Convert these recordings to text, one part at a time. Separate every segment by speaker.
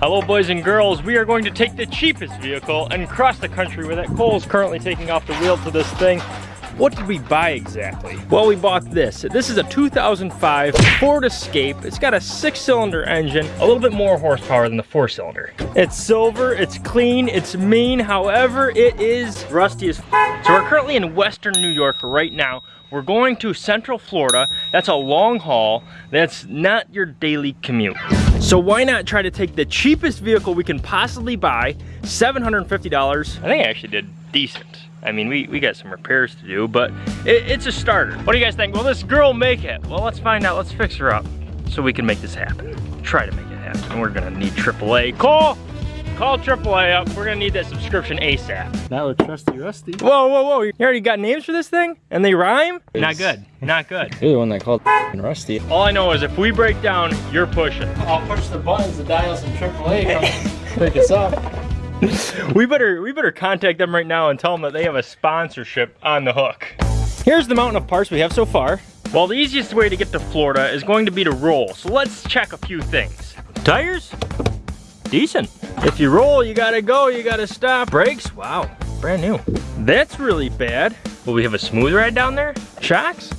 Speaker 1: Hello boys and girls, we are going to take the cheapest vehicle and cross the country with it. Cole's currently taking off the wheel to this thing. What did we buy exactly? Well, we bought this. This is a 2005 Ford Escape. It's got a six cylinder engine, a little bit more horsepower than the four cylinder. It's silver, it's clean, it's mean. However, it is rusty as So we're currently in Western New York right now. We're going to Central Florida. That's a long haul. That's not your daily commute. So why not try to take the cheapest vehicle we can possibly buy, $750. I think I actually did decent. I mean, we, we got some repairs to do, but it, it's a starter. What do you guys think? Will this girl make it? Well, let's find out. Let's fix her up so we can make this happen. Try to make it happen. We're gonna need AAA. Call! Call AAA up. We're gonna need that subscription ASAP.
Speaker 2: That would trusty rusty.
Speaker 1: Whoa, whoa, whoa. You already got names for this thing? And they rhyme? Not good. Not good.
Speaker 2: You're the one that called rusty.
Speaker 1: All I know is if we break down, you're pushing.
Speaker 2: I'll push the buttons to dial some AAA. Come pick us up.
Speaker 1: we better we better contact them right now and tell them that they have a sponsorship on the hook. Here's the mountain of parts we have so far. Well, the easiest way to get to Florida is going to be to roll. So let's check a few things. Tires? Decent. If you roll, you gotta go, you gotta stop. Brakes? Wow, brand new. That's really bad. Will we have a smooth ride down there? Shocks?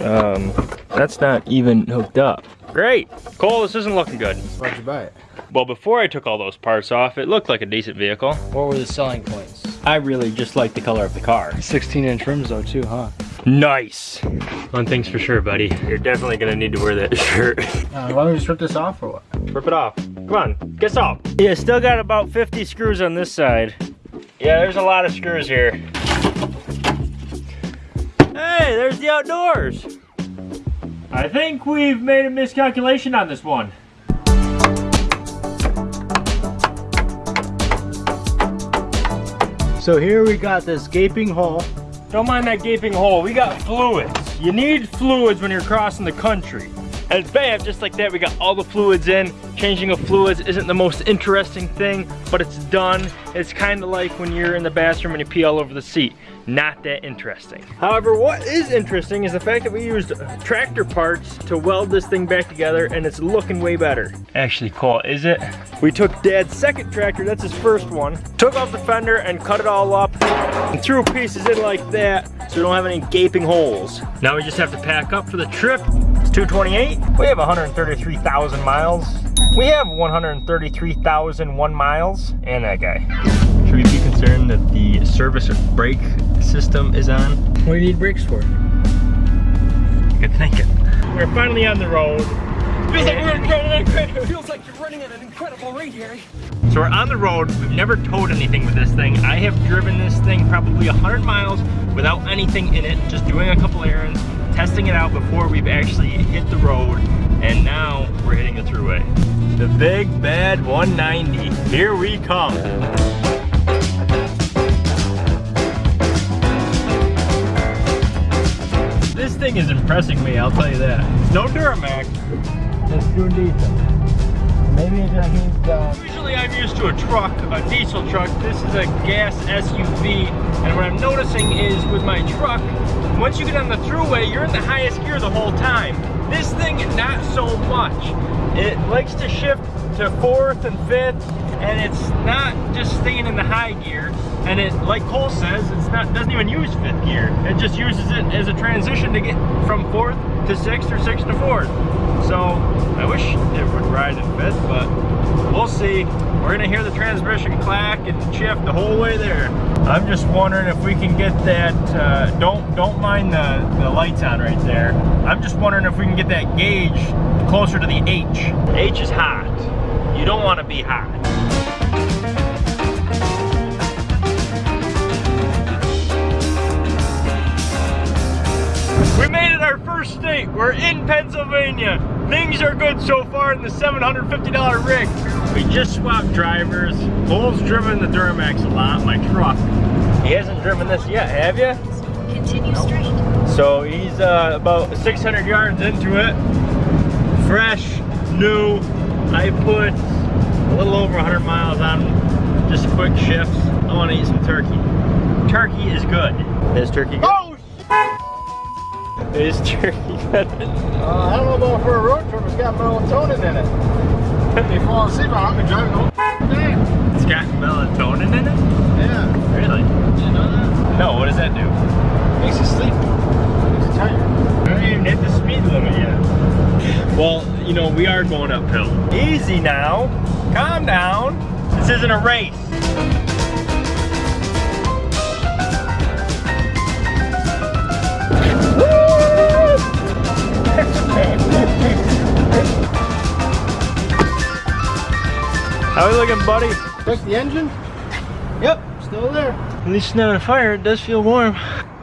Speaker 1: Um, that's not even hooked up. Great. Cole, this isn't looking good.
Speaker 2: Why'd you buy it?
Speaker 1: Well, before I took all those parts off, it looked like a decent vehicle.
Speaker 2: What were the selling points?
Speaker 1: I really just like the color of the car.
Speaker 2: 16 inch rims though too, huh?
Speaker 1: Nice. One thing's for sure, buddy. You're definitely gonna need to wear that shirt.
Speaker 2: Uh, why don't we just rip this off or what?
Speaker 1: Rip it off. Come on, get off. Yeah, still got about 50 screws on this side. Yeah, there's a lot of screws here. Hey, there's the outdoors. I think we've made a miscalculation on this one.
Speaker 2: So here we got this gaping hole.
Speaker 1: Don't mind that gaping hole. We got fluids. You need fluids when you're crossing the country. And bam, just like that, we got all the fluids in. Changing of fluids isn't the most interesting thing, but it's done. It's kind of like when you're in the bathroom and you pee all over the seat not that interesting. However, what is interesting is the fact that we used tractor parts to weld this thing back together and it's looking way better. Actually, cool, is it? We took dad's second tractor, that's his first one, took off the fender and cut it all up and threw pieces in like that so we don't have any gaping holes. Now we just have to pack up for the trip. It's 228. We have 133,000 miles. We have 133,001 miles and that guy. Should we be concerned that the service brake system is on?
Speaker 2: What do you need brakes for?
Speaker 1: Good thinking. We're finally on the road.
Speaker 2: Feels like, we're feels like you're running at an incredible rate, Harry.
Speaker 1: So we're on the road. We've never towed anything with this thing. I have driven this thing probably 100 miles without anything in it, just doing a couple errands, testing it out before we've actually hit the road, and now we're hitting the throughway. The big bad 190. Here we come. This thing is impressing me, I'll tell you that. No Duramax.
Speaker 2: Doing decent. Maybe it just needs.
Speaker 1: Usually I'm used to a truck, a diesel truck. This is a gas SUV. And what I'm noticing is with my truck, once you get on the throughway, you're in the highest gear the whole time. This thing, not so much. It likes to shift to fourth and fifth, and it's not just staying in the high gear. And it, like Cole says, it's not doesn't even use fifth gear. It just uses it as a transition to get from fourth to six or six to four. So I wish it would ride in fifth, but we'll see. We're gonna hear the transmission clack and shift the whole way there. I'm just wondering if we can get that, uh, don't don't mind the, the lights on right there. I'm just wondering if we can get that gauge closer to the H. H is hot. You don't wanna be hot. Our first state. We're in Pennsylvania. Things are good so far in the $750 rig. We just swapped drivers. Cole's driven the Duramax a lot, my truck. He hasn't driven this yet, have you?
Speaker 3: Continue straight.
Speaker 1: So he's uh, about 600 yards into it. Fresh, new. I put a little over 100 miles on just quick shifts. I want to eat some turkey. Turkey is good. Is turkey good?
Speaker 2: Oh,
Speaker 1: Is turkey good?
Speaker 2: uh, I don't know about for a road trip. It's got melatonin in it.
Speaker 3: they fall asleep, I've been driving all day.
Speaker 1: It's got melatonin in it?
Speaker 3: Yeah.
Speaker 1: Really?
Speaker 3: Did you know that?
Speaker 1: No, what does that do?
Speaker 3: Makes you sleep. Makes you tired.
Speaker 1: I haven't even hit the speed limit yet. Well, you know, we are going uphill. Easy now. Calm down. This isn't a race. How we looking, buddy?
Speaker 3: Check the engine. Yep, still there.
Speaker 1: At least it's not on fire. It does feel warm.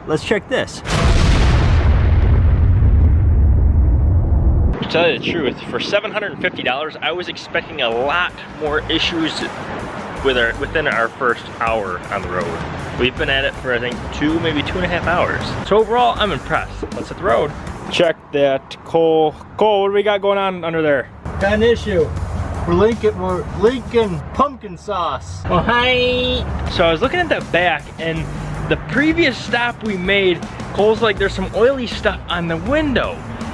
Speaker 1: Let's check this. To tell you the truth, for $750, I was expecting a lot more issues with our, within our first hour on the road. We've been at it for I think two, maybe two and a half hours. So overall, I'm impressed. Let's hit the road. Check that, Cole. Cole, what do we got going on under there?
Speaker 3: Got an issue. We're leaking, we're leaking pumpkin sauce.
Speaker 1: Oh, hi. So I was looking at the back and the previous stop we made, Cole's like, there's some oily stuff on the window.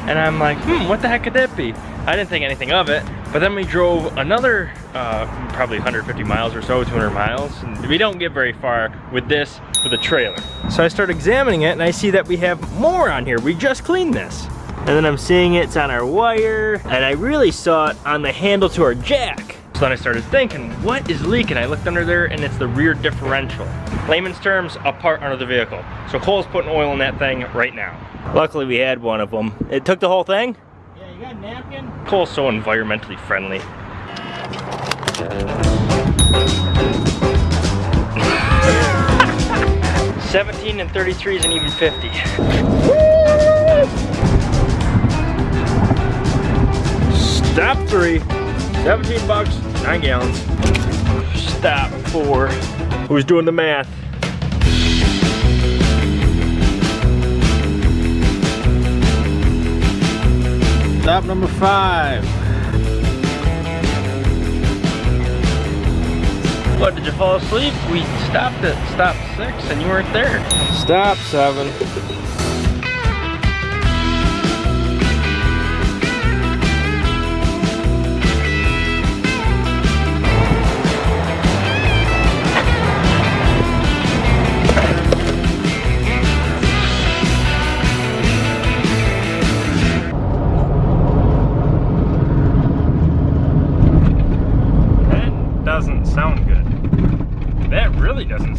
Speaker 1: And I'm like, hmm, what the heck could that be? I didn't think anything of it. But then we drove another, uh, probably 150 miles or so, 200 miles. And we don't get very far with this, with a trailer. So I start examining it and I see that we have more on here. We just cleaned this. And then I'm seeing it's on our wire, and I really saw it on the handle to our jack. So then I started thinking, what is leaking? I looked under there and it's the rear differential. Layman's terms, a part under the vehicle. So Cole's putting oil in that thing right now. Luckily we had one of them. It took the whole thing?
Speaker 3: Yeah, you got a napkin?
Speaker 1: Cole's so environmentally friendly. Seventeen and thirty-three is an even fifty. Stop three. 17 bucks, nine gallons. Stop four. Who's doing the math?
Speaker 3: Stop number five.
Speaker 1: What, did you fall asleep? We stopped at stop six and you weren't there.
Speaker 3: Stop seven.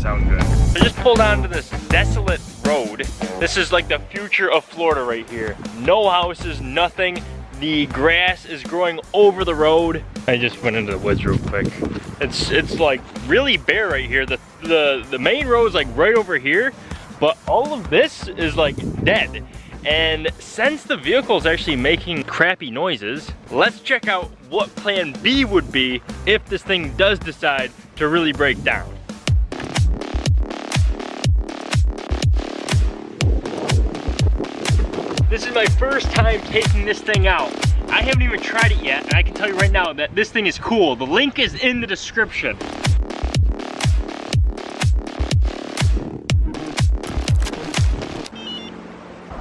Speaker 1: Sound good. I just pulled onto this desolate road. This is like the future of Florida right here. No houses, nothing. The grass is growing over the road. I just went into the woods real quick. It's it's like really bare right here. The the the main road is like right over here, but all of this is like dead. And since the vehicle is actually making crappy noises, let's check out what plan B would be if this thing does decide to really break down. This is my first time taking this thing out. I haven't even tried it yet, and I can tell you right now that this thing is cool. The link is in the description.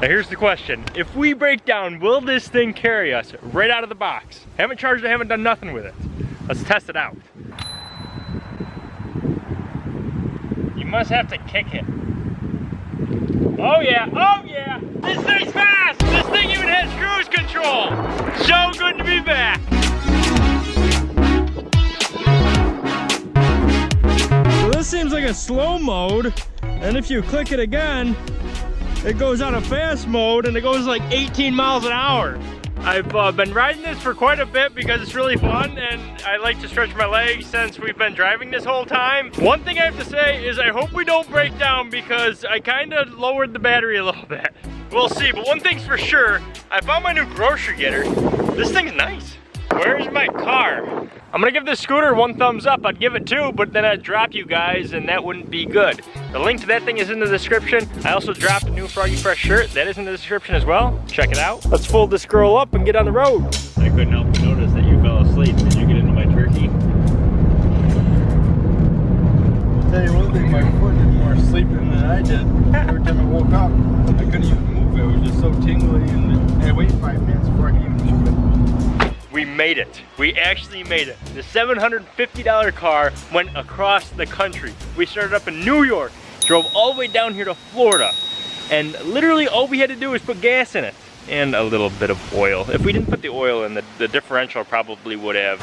Speaker 1: Now here's the question. If we break down, will this thing carry us right out of the box? Haven't charged it, haven't done nothing with it. Let's test it out. You must have to kick it. Oh yeah, oh yeah! This thing's fast! This thing even has cruise control! So good to be back!
Speaker 4: So this seems like a slow mode, and if you click it again, it goes on a fast mode and it goes like 18 miles an hour.
Speaker 1: I've uh, been riding this for quite a bit because it's really fun and I like to stretch my legs since we've been driving this whole time. One thing I have to say is I hope we don't break down because I kind of lowered the battery a little bit. We'll see, but one thing's for sure, I found my new grocery getter. This thing's nice. Where's my car? I'm gonna give this scooter one thumbs up. I'd give it two, but then I'd drop you guys and that wouldn't be good. The link to that thing is in the description. I also dropped a new Froggy Fresh shirt. That is in the description as well. Check it out. Let's fold this girl up and get on the road. I couldn't help but notice that you fell asleep. Did you get into my turkey?
Speaker 3: I'll tell you one thing, my foot did more sleeping than I did. Every time I woke up, I couldn't even move. It was just so tingly and I waited five minutes before I could even move it.
Speaker 1: We made it. We actually made it. The $750 car went across the country. We started up in New York, drove all the way down here to Florida, and literally all we had to do was put gas in it and a little bit of oil. If we didn't put the oil in, the, the differential probably would have.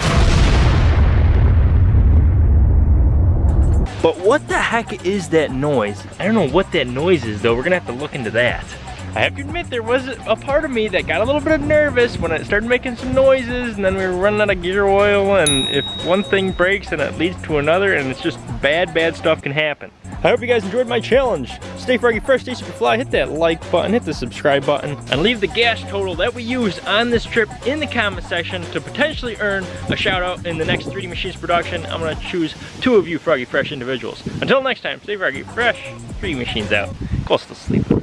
Speaker 1: But what the heck is that noise? I don't know what that noise is though. We're gonna have to look into that. I have to admit there was a part of me that got a little bit nervous when it started making some noises and then we were running out of gear oil and if one thing breaks then it leads to another and it's just bad, bad stuff can happen. I hope you guys enjoyed my challenge. Stay froggy fresh, stay super fly, hit that like button, hit the subscribe button, and leave the gas total that we used on this trip in the comment section to potentially earn a shout out in the next 3D Machines production. I'm gonna choose two of you froggy fresh individuals. Until next time, stay froggy fresh, 3D Machines out. Go to sleep.